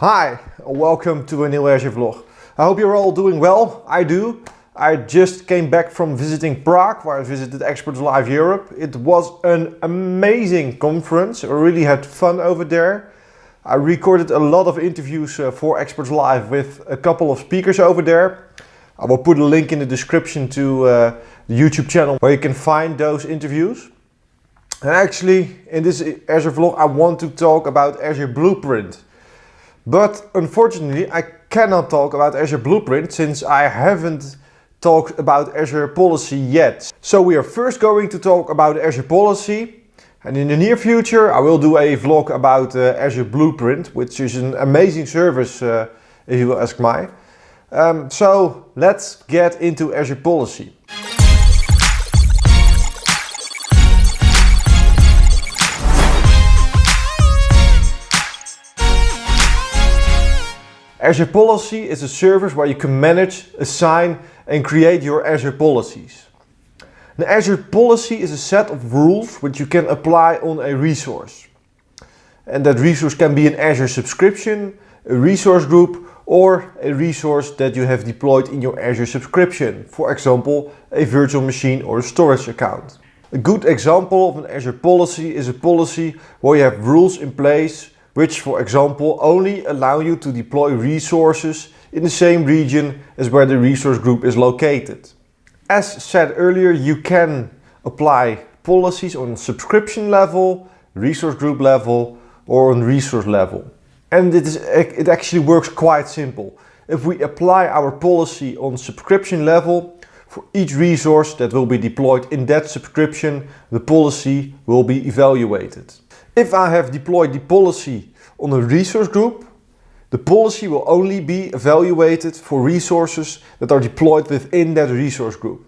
Hi, welcome to a new Azure vlog. I hope you're all doing well. I do. I just came back from visiting Prague where I visited Experts Live Europe. It was an amazing conference. I really had fun over there. I recorded a lot of interviews uh, for Experts Live with a couple of speakers over there. I will put a link in the description to uh, the YouTube channel where you can find those interviews. And actually, in this Azure vlog, I want to talk about Azure Blueprint. But unfortunately, I cannot talk about Azure Blueprint since I haven't talked about Azure Policy yet. So we are first going to talk about Azure Policy. And in the near future, I will do a vlog about uh, Azure Blueprint, which is an amazing service, uh, if you ask me. Um, so let's get into Azure Policy. Azure Policy is a service where you can manage, assign and create your Azure policies. An Azure policy is a set of rules which you can apply on a resource. And that resource can be an Azure subscription, a resource group or a resource that you have deployed in your Azure subscription. For example, a virtual machine or a storage account. A good example of an Azure policy is a policy where you have rules in place which for example only allow you to deploy resources in the same region as where the resource group is located. As said earlier, you can apply policies on subscription level, resource group level or on resource level. And it, is, it actually works quite simple. If we apply our policy on subscription level, for each resource that will be deployed in that subscription, the policy will be evaluated. If I have deployed the policy on a resource group, the policy will only be evaluated for resources that are deployed within that resource group.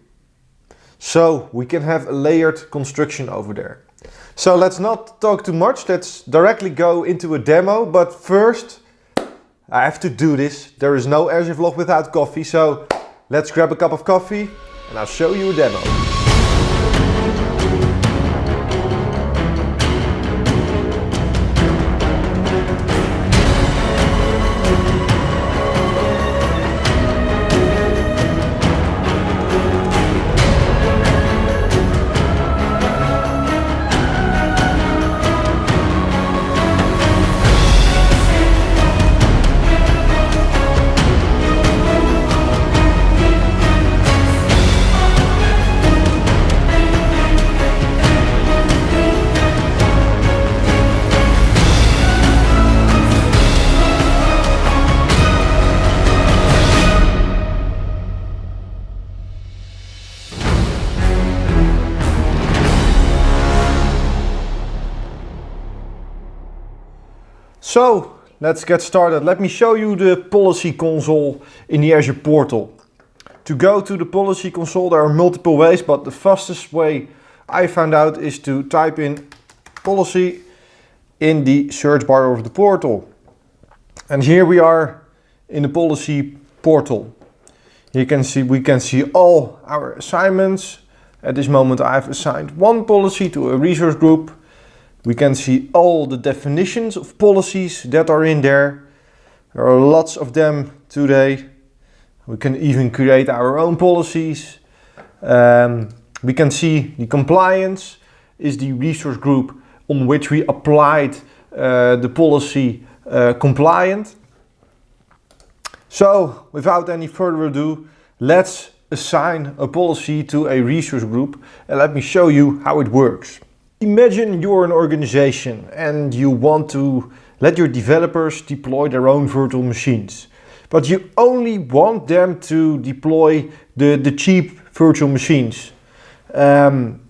So we can have a layered construction over there. So let's not talk too much, let's directly go into a demo, but first I have to do this. There is no Azure vlog without coffee, so let's grab a cup of coffee and I'll show you a demo. So let's get started. Let me show you the policy console in the Azure portal. To go to the policy console there are multiple ways but the fastest way I found out is to type in policy in the search bar of the portal. And here we are in the policy portal. You can see we can see all our assignments. At this moment I've assigned one policy to a resource group we can see all the definitions of policies that are in there. There are lots of them today. We can even create our own policies. Um, we can see the compliance is the resource group on which we applied uh, the policy uh, compliant. So without any further ado, let's assign a policy to a resource group and let me show you how it works. Imagine you're an organization and you want to let your developers deploy their own virtual machines. But you only want them to deploy the, the cheap virtual machines. Um,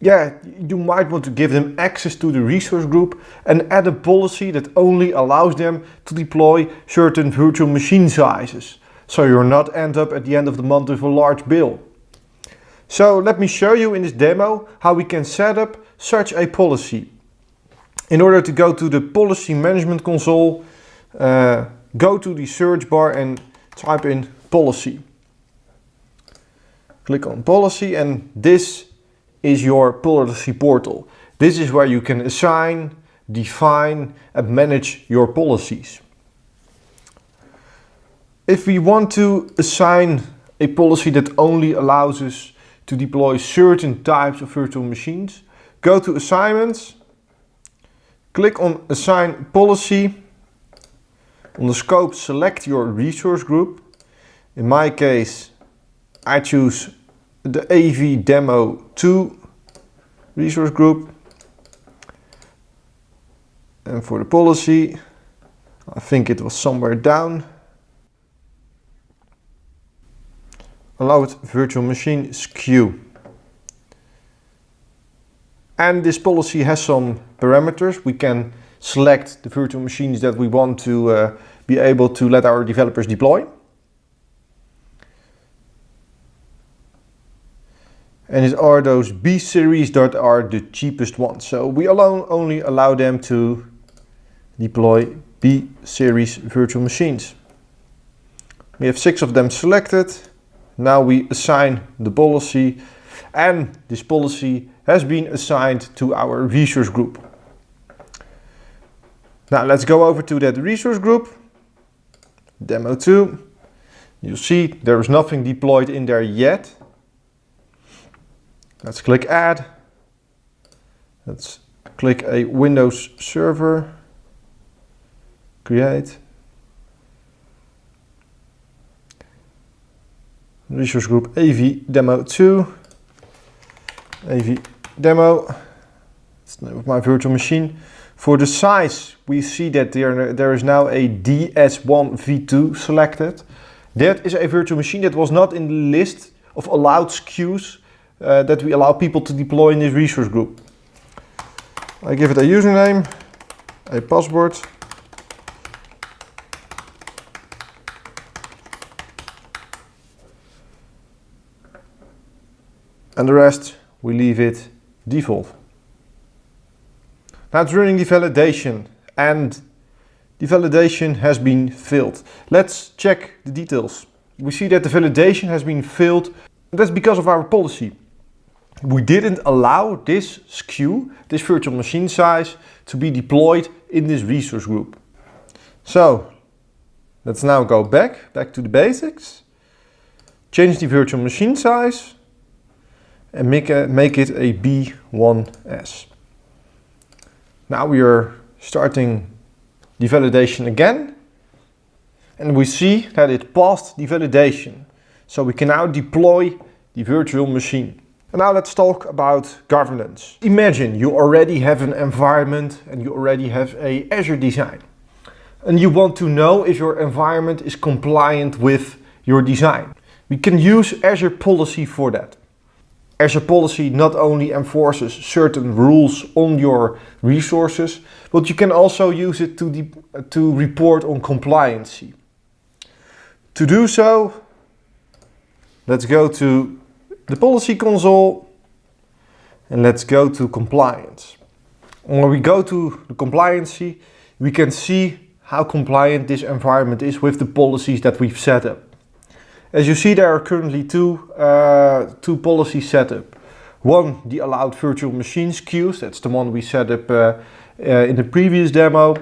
yeah, you might want to give them access to the resource group and add a policy that only allows them to deploy certain virtual machine sizes. So you're not end up at the end of the month with a large bill. So let me show you in this demo how we can set up such a policy. In order to go to the policy management console, uh, go to the search bar and type in policy. Click on policy and this is your policy portal. This is where you can assign, define and manage your policies. If we want to assign a policy that only allows us to deploy certain types of virtual machines, go to assignments, click on assign policy, on the scope select your resource group. In my case, I choose the AV demo 2 resource group. And for the policy, I think it was somewhere down. Allowed virtual machine SKU. And this policy has some parameters. We can select the virtual machines that we want to uh, be able to let our developers deploy. And it are those B series that are the cheapest ones. So we alone only allow them to deploy B series virtual machines. We have six of them selected. Now we assign the policy and this policy has been assigned to our resource group. Now let's go over to that resource group, demo 2. You'll see there is nothing deployed in there yet. Let's click add. Let's click a Windows server, create. Resource group AV demo 2. AV demo, it's the name of my virtual machine. For the size, we see that there, there is now a DS1 V2 selected. That is a virtual machine that was not in the list of allowed SKUs uh, that we allow people to deploy in this resource group. I give it a username, a password, and the rest we leave it default. Now it's running the validation and the validation has been filled. Let's check the details. We see that the validation has been filled. That's because of our policy. We didn't allow this SKU, this virtual machine size, to be deployed in this resource group. So let's now go back, back to the basics. Change the virtual machine size and make, a, make it a B1S. Now we are starting the validation again and we see that it passed the validation. So we can now deploy the virtual machine. And now let's talk about governance. Imagine you already have an environment and you already have a Azure design. And you want to know if your environment is compliant with your design. We can use Azure Policy for that. Azure Policy not only enforces certain rules on your resources, but you can also use it to, to report on compliance. To do so, let's go to the policy console and let's go to compliance. When we go to the compliancy, we can see how compliant this environment is with the policies that we've set up. As you see, there are currently two, uh, two policies set up. One, the allowed virtual machine SKUs, that's the one we set up uh, uh, in the previous demo.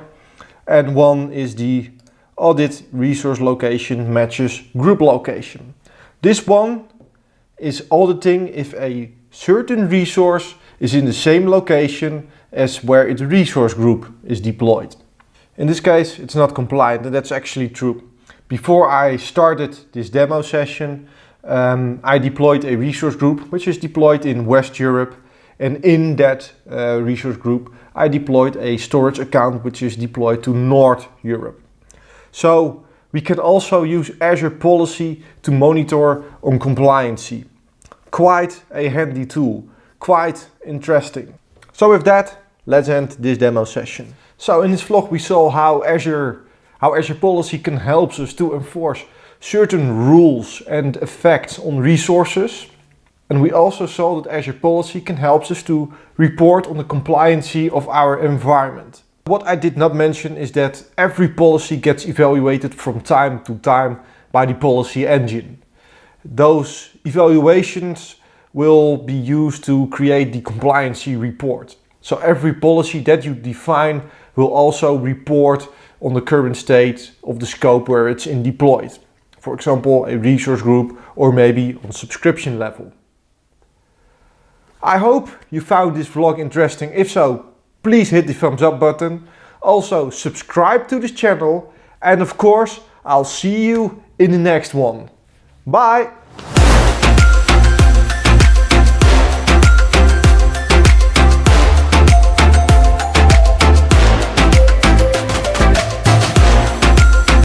And one is the audit resource location matches group location. This one is auditing if a certain resource is in the same location as where its resource group is deployed. In this case, it's not compliant and that's actually true. Before I started this demo session, um, I deployed a resource group which is deployed in West Europe and in that uh, resource group I deployed a storage account which is deployed to North Europe. So we can also use Azure Policy to monitor on compliancy. Quite a handy tool, quite interesting. So with that, let's end this demo session. So in this vlog we saw how Azure how Azure Policy can help us to enforce certain rules and effects on resources. And we also saw that Azure Policy can help us to report on the compliancy of our environment. What I did not mention is that every policy gets evaluated from time to time by the policy engine. Those evaluations will be used to create the compliancy report. So every policy that you define will also report on the current state of the scope where it's in deployed. for example a resource group or maybe on subscription level. I hope you found this vlog interesting. If so, please hit the thumbs up button. Also subscribe to this channel and of course I'll see you in the next one. Bye!